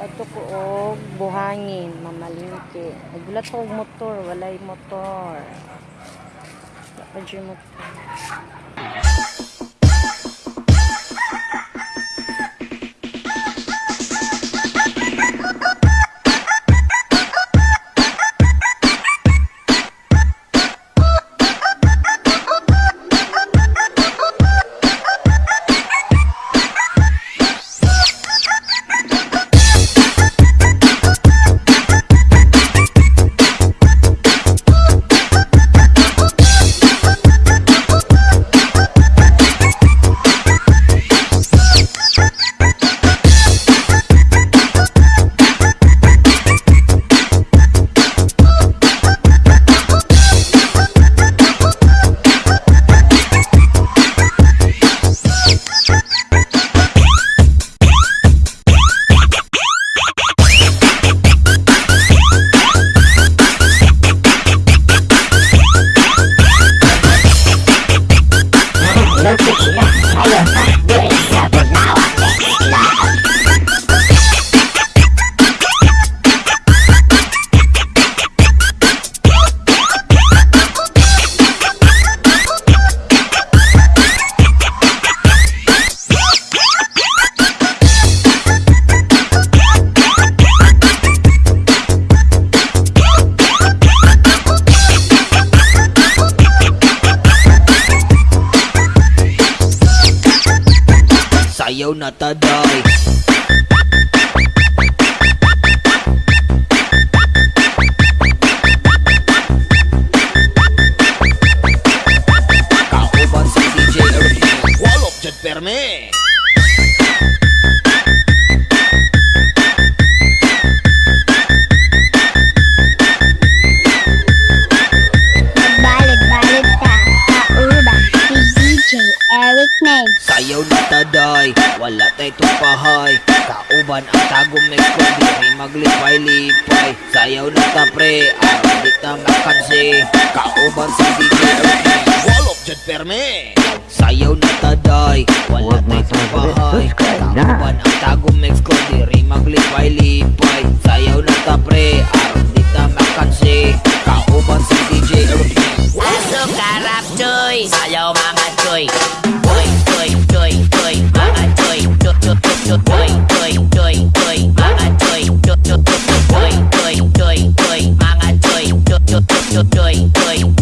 Bato ko og buhangin, mamalingke. Nagulat ko og motor, walay motor. Pa dyan motor. Sayaw na taday Kauban si DJ Wala tay tupahay Kauban ang tagong may kundi May maglipay-lipay. Sayaw na ta pre Araw di ta makansi. Kauban si DJ Walop dyan perme Sayaw na taday Wala tay tupahay. na. Kauban ang tagong may kundi May maglipay-lipay. Sayaw na ta pre doy, doy, doy.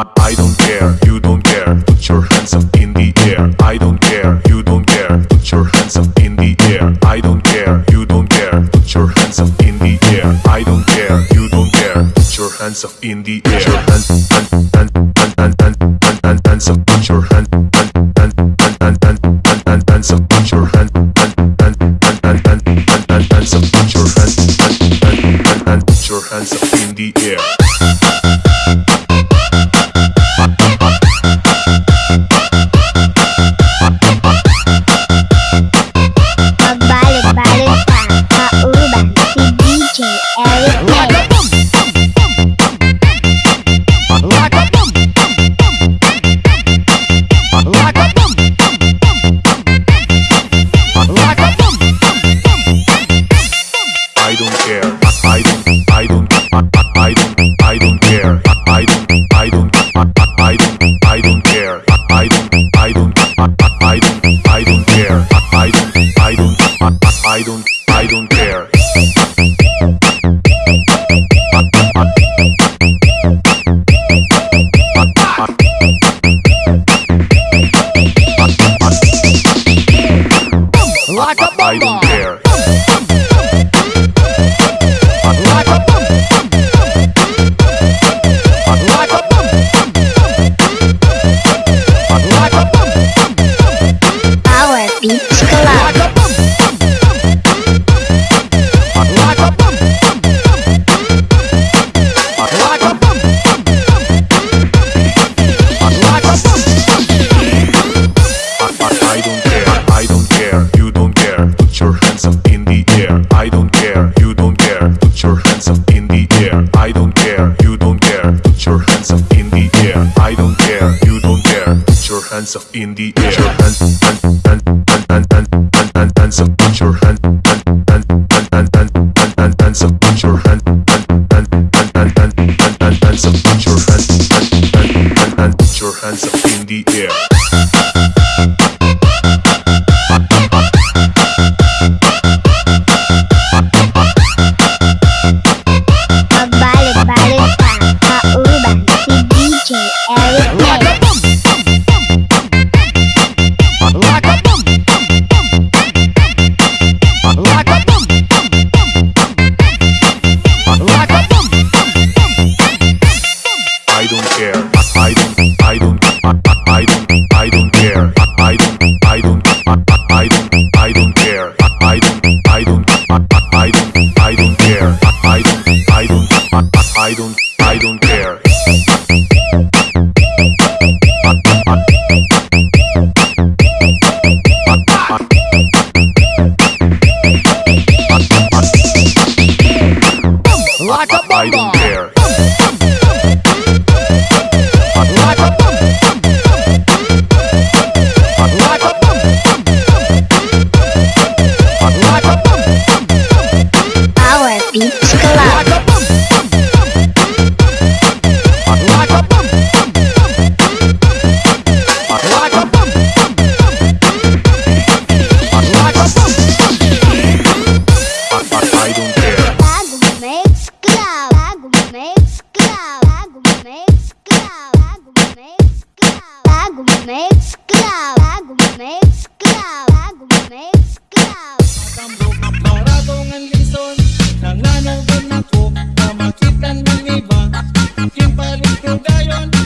I, I don't care, you don't care, put your hands up in the air. I don't care, you don't care, put your hands up in the air. I don't care, you don't care, put your hands up in the air. I don't care, you don't care, put your hands up in the air. Your hands, hands, hands, hands, hands, hands, hands, hands up, put your hands, hands, hands, hands, hands, hands, hands, up, put your hands, hands, hands, hands, hands, hands, hands up, put your hands up in the air. makes club. Bago makes club. Bago makes club. Matambok na paradong ang lison. Nanganaw ba na ko na makita ng iba? Aking palit ko gayon.